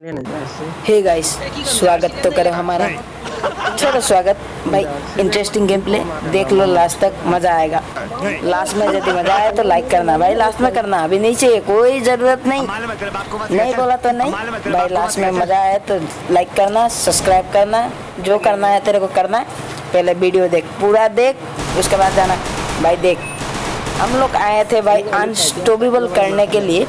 Hey guys स्वागत तो करो हमारा। छोटा स्वागत। भाई इंटरेस्टिंग गेम प्ले देख लो लास्ट तक मज़ा आएगा। लास्ट में यदि मज़ा आए तो लाइक करना। भाई लास्ट में करना। अभी नहीं चाहिए कोई ज़रूरत नहीं। नहीं बोला तो नहीं। भाई लास्ट में मज़ा आया तो लाइक करना सब्सक्राइब करना। जो करना है तेरे को करना है। पहले वीडियो देख पूरा देख उसके बाद जाना। भाई देख। हम लोग आए थे भाई अनस्टॉपेबल करने के लिए।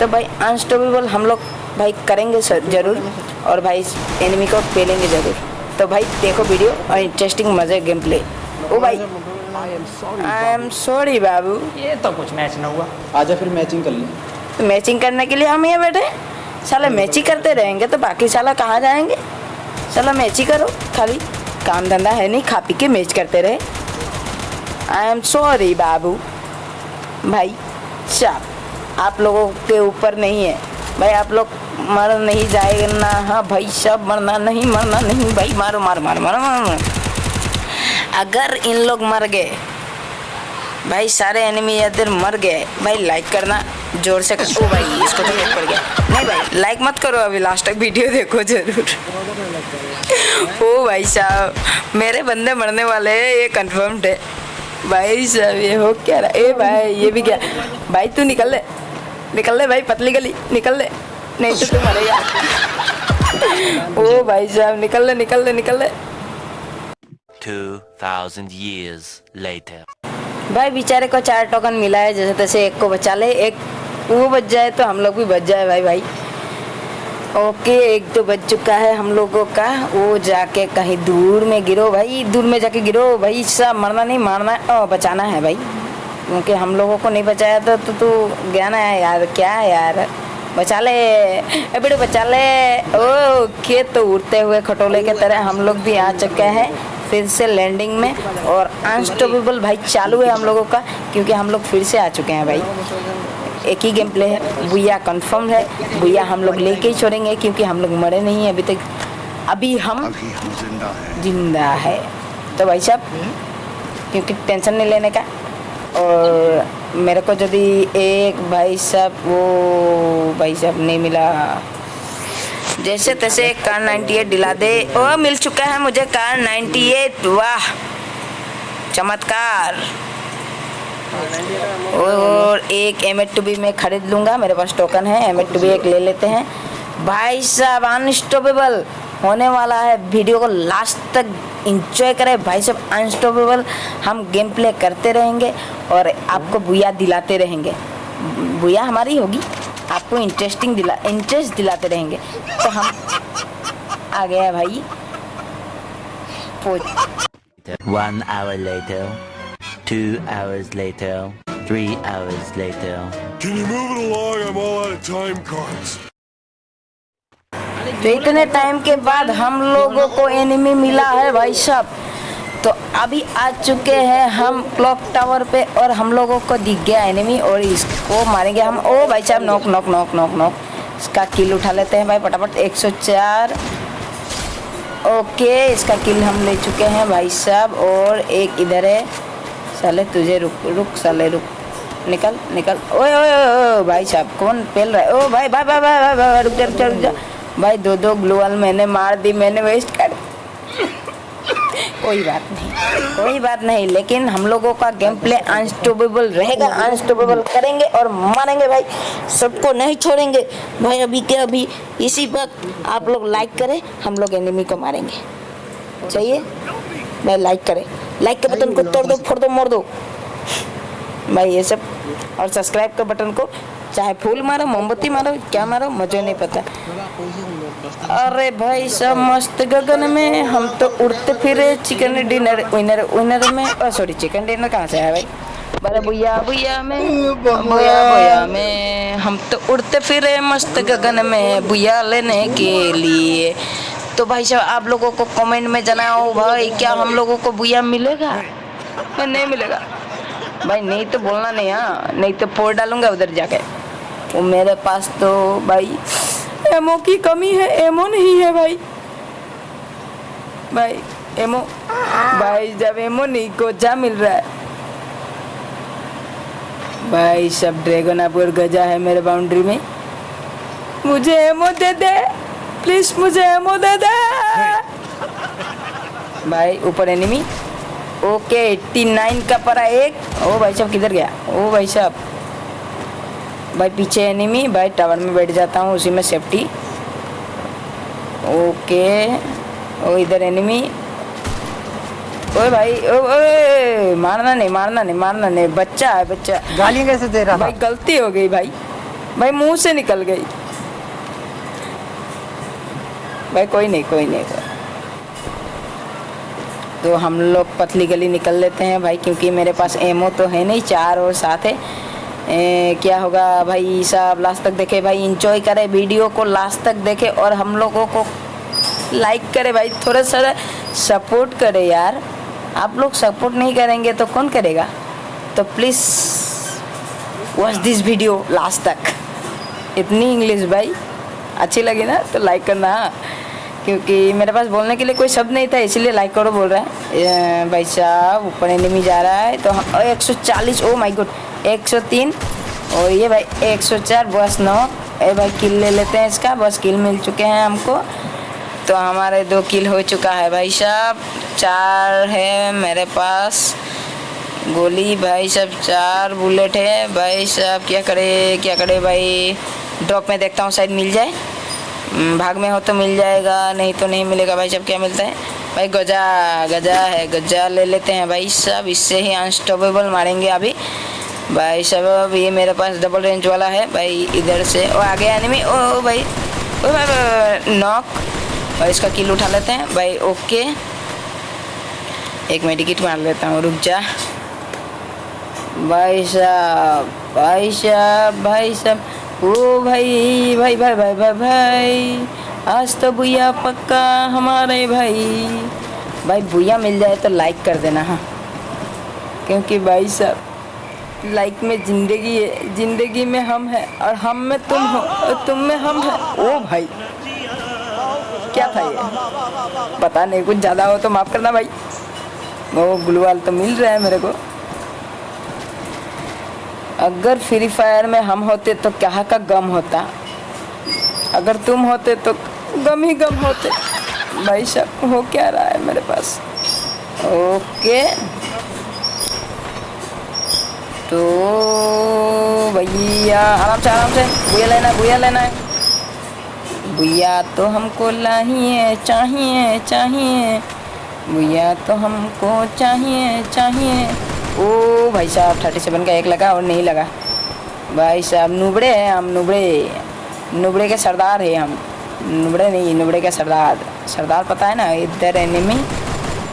तो भाई अनस्टॉपेबल हम लोग भाई करेंगे ज़रूर। और भाई एनिमी को पेलेंगे ज़रूर। तो भाई देखो वीडियो और इंटरेस्टिंग मज़े गेम प्ले ओ भाई आई एम सॉरी बाबू। ये तो कुछ मैच ना हुआ। आजा फिर मैचिंग कर ले। तो मैचिंग करने के लिए हम यहाँ बैठे साला मैच ही करते रहेंगे तो बाकी साला कहाँ जाएँगे? साला मैच ही करो खाली काम धंधा है नहीं खा पी के मैच करते रहे। आई एम सॉरी बाबू। भाई साहब आप लोगों के ऊपर नहीं है। भाई, आप लोग मर नहीं जाएगा। ना हाँ भाई, सब मरना नहीं मरना नहीं। भाई, मारो मारो मारो मारो मारो। अगर इन लोग मर गए, भाई, सारे एनिमी इधर मर गए, भाई लाइक करना, ज़ोर से कर। भाई, इसको तो हिट पड़ गया। नहीं भाई लाइक मत करो अभी लास्ट तक वीडियो देखो ज़रूर। ओ भाई साहब, मेरे बंदे मरने वाले हैं, ये कंफर्म्ड है। भाई साहब, ये हो क्या रहा ए भाई, ये भी क्या? भाई, तू निकल ले। निकल ले भाई पतली गली निकल ले नहीं तो तू मरेगा ओ भाई साहब निकल ले निकल ले निकल ले 2000 years later. भाई बेचारे को चार टोकन मिला है जैसे तैसे एक को बचा ले। एक वो बच जाए तो हम लोग भी बच जाए भाई भाई। ओके एक तो बच चुका है हम लोगों का। वो जाके कहीं दूर में गिरो भाई दूर में जाके गिरो। भाई सब मरना नहीं मारना ओ, बचाना है भाई। क्योंकि हम लोगों को नहीं बचाया था तो तू गया ना यार क्या है यार? बचा ले। ए बेटे बचा ले। ओ खेत तो उड़ते हुए खटोले के तरह हम लोग भी आ चुके हैं फिर से लैंडिंग में और अनस्टॉपेबल भाई चालू है हम लोगों का क्योंकि हम लोग फिर से आ चुके हैं भाई। एक ही गेम प्ले है बुया कंफर्म है बुया हम लोग लेके ही छोड़ेंगे क्योंकि हम लोग मरे नहीं हैं अभी तक। अभी हम ज़िंदा है। तो भाई साहब क्योंकि टेंशन नहीं लेने का। और मेरे को यदि एक भाई साहब वो भाई साहब नहीं मिला। जैसे तैसे कार 98 दिला दे। ओ, मिल चुका है मुझे कार 98 वाह, चमत्कार। और एक एम एट बी मैं खरीद लूँगा। मेरे पास टोकन है एम एट बी एक ले लेते हैं। भाई साहब अनस्टॉपेबल होने वाला है। वीडियो को लास्ट तक इंजॉय करें भाई साहब अनस्टॉपेबल हम गेम प्ले करते रहेंगे और आपको बुया दिलाते रहेंगे बुया हमारी होगी आपको इंटरेस्टिंग दिला इंटरेस्ट दिलाते रहेंगे तो हम आ गया भाई One hour later, two hours later, three hours later. Can you move it along? I'm all out of time cards. तो इतने टाइम के बाद हम लोगों को एनिमी मिला है भाई साहब। तो अभी आ चुके हैं हम क्लॉक टावर पे और हम लोगों को दिख गया एनिमी और इसको मारेंगे हम। ओ भाई साहब नोक नोक नोक नोक नोक इसका किल उठा लेते हैं भाई फटाफट। 104 ओके इसका किल हम ले चुके हैं भाई साहब और एक इधर है। साले, तुझे रुक रुक साले, रुक। निकल निकल। ओए ओए ओए भाई साहब, कौन पेल रहा है? ओ भाई भाई भाई भाई, रुक जा रुक जा रुक जा। भाई, दो दो ग्लूअल मैंने मार दी, मैंने वेस्ट कर कोई बात नहीं, कोई बात नहीं, लेकिन हम लोगों का गेम प्ले अनस्टॉपेबल रहेगा अनस्टॉपेबल करेंगे और मारेंगे भाई, सबको नहीं छोड़ेंगे। भाई, अभी के अभी इसी वक्त आप लोग लाइक करें, हम लोग एनिमी को मारेंगे। चाहिए? भाई लाइक करें। लाइक के बटन को तोड़ दो, फोड़ दो, मोड़ दो। भाई, ये सब, और सब्सक्राइब के बटन को चाहे फूल मारो, मोमबत्ती मारो, क्या मारो मुझे नहीं पता। अरे भाई सब मस्त गगन में हम तो उड़ते फिरे चिकन डिनर विनर विनर में। सॉरी चिकन डिनर कहाँ से आया भाई? बड़े भैया भैया में भैया भैया में। हम तो उड़ते फिरे मस्त गगन में भैया लेने के लिए। तो भाई साहब, आप लोगों को कमेंट में जनाओ भाई, क्या हम लोगों को भैया मिलेगा? नहीं मिलेगा। भाई, नहीं तो बोलना नहीं हाँ। नहीं तो फोड़ डालूँगा उधर जाके। वो मेरे पास तो भाई एमओ की कमी है, एमओ नहीं है भाई। भाई, एमओ, भाई, जब एमओ नहीं को जा मिल रहा है। भाई, सब ड्रैगन अपर गजा है मेरे बाउंड्री में। मुझे एमओ दे दे प्लीज़ मुझे एमो दे दे। भाई, ऊपर एनिमी ओके 89 का परा एक। ओ भाई साहब, किधर गया? ओ भाई साहब। भाई पीछे एनिमी भाई टावर में बैठ जाता हूँ उसी में सेफ्टी ओके ओ इधर एनिमी ओए भाई ओ ओए मारना नहीं मारना नहीं मारना नहीं। बच्चा है बच्चा। गालियाँ कैसे दे रहा? भाई गलती हो गई भाई। भाई मुँह से निकल गई। भाई कोई नहीं कोई नहीं। कोई। तो हम लोग पतली गली निकल लेते हैं भाई क्योंकि मेरे पास एमओ तो है नहीं चार और साथ है। ए, क्या होगा भाई साहब लास्ट तक देखे भाई इंजॉय करे वीडियो को लास्ट तक देखे और हम लोगों को लाइक करे भाई थोड़ा सा सपोर्ट करे यार। आप लोग सपोर्ट नहीं करेंगे तो कौन करेगा? तो please watch this video last तक। इतनी इंग्लिश भाई अच्छी लगी ना तो लाइक करना। क्योंकि मेरे पास बोलने के लिए कोई शब्द नहीं था इसलिए लाइक करो बोल रहा है। भाई साहब ऊपर एनिमी जा रहा है तो एक सौ चालीस ओ माई गुड एक सौ तीन। और ये भाई एक सौ चार बस नौ। ए भाई किल ले लेते हैं इसका। बस किल मिल चुके हैं हमको। तो हमारे दो किल हो चुका है भाई साहब। चार है मेरे पास। गोली भाई साहब, चार बुलेट है। भाई साहब, क्या करे क्या करे भाई? ड्रॉप में देखता हूँ, शायद मिल जाए। भाग में हो तो मिल जाएगा, नहीं तो नहीं मिलेगा। भाई साहब, क्या मिलता है? भाई गजा गजा है, गजा ले लेते हैं भाई साहब। इससे ही अनस्टॉपेबल मारेंगे अभी। भाई अब ये मेरे पास डबल रेंज वाला है। भाई इधर से। ओ आ गया एनिमी ओ भाई। ओ भाई, भाई नॉक और इसका किल उठा लेते हैं। भाई ओके एक मैं टिकट मार लेता हूँ रुक जा। भाई साहब भाई साहब भाई साहब। ओ भाई भाई भाई भाई भाई भाई। आज तो भूया पक्का हमारे भाई। भाई भूया मिल जाए तो लाइक कर देना हाँ। क्योंकि भाई साहब लाइक में ज़िंदगी है, ज़िंदगी में हम हैं और हम में तुम हो, तुम में हम हैं। ओ भाई, क्या था ये? पता नहीं, कुछ ज़्यादा हो तो माफ़ करना भाई। वो ग्लूवाल तो मिल रहा है मेरे को। अगर फ्री फायर में हम होते तो क्या का गम होता? अगर तुम होते तो गम ही गम होते। भाई साहब, हो क्या रहा है मेरे पास? ओके। तो भैया, आराम से आराम से। भैया लेना है, भैया लेना है। भैया तो हमको लाइए चाहिए चाहिए। भैया तो हमको चाहिए चाहिए। ओ भाई साहब थर्टी सेवन का एक लगा और नहीं लगा। भाई साहब, नुबड़े हैं हम, नुबड़े। नुबड़े के सरदार है हम। नुबड़े नहीं, नुबड़े के सरदार। सरदार पता है ना, इधर एनिमी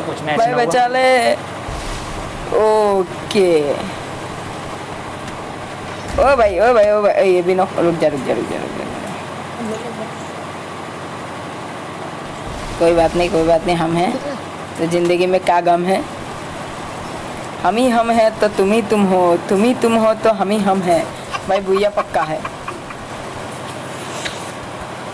तो कुछ मैच भाई बचा ले। ओके। ओ भाई ओ भाई ओ भाई ये भी नो रुक जा रुक जा रुक जा रुक जा। कोई बात नहीं कोई बात नहीं हम हैं। तो ज़िंदगी में क्या गम है? हम ही हम हैं तो तुम ही तुम हो तुम ही तुम हो तो हम ही हम हैं। भाई भूया पक्का है।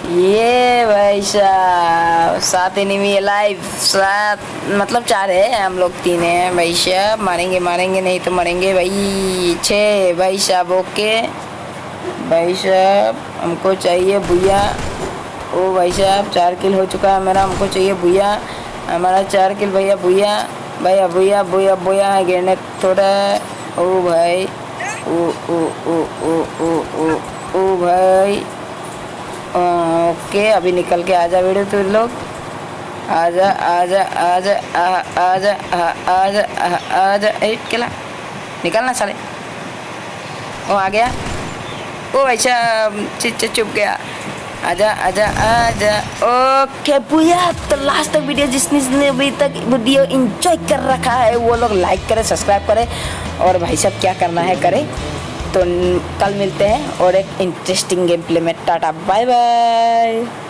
ये भाई साहब, सात एनिमी लाइव सात मतलब चार है हम लोग तीन हैं भाई साहब। मारेंगे मारेंगे, नहीं तो मरेंगे भाई। छः भाई साहब, ओके। भाई साहब, हमको चाहिए भैया ओ भाई साहब, चार किल हो चुका है मेरा, हमको चाहिए भैया हमारा चार किल भैया भैया भैया भैया भैया भैया गिरने थोड़ा ओ भाई, ओ ओ ओ ओ ओ ओ ओ भाई। ओके अभी निकल के आजा वीडियो तू लोग। आजा आजा आजा आ- आजा आ- आजा आ- आजा ए, केला। निकलना साले। ओ, आ गया। ओ, ऐसा, चुप गया। आजा आजा आजा ओके, भैया तो लास्ट तक वीडियो जिसने जिसने अभी तक वीडियो एंजॉय कर रखा है, वो लोग लाइक करे सब्सक्राइब करे। और भाई साहब, क्या करना है, करे। तो कल मिलते हैं और एक इंटरेस्टिंग गेम प्ले में टाटा बाय बाय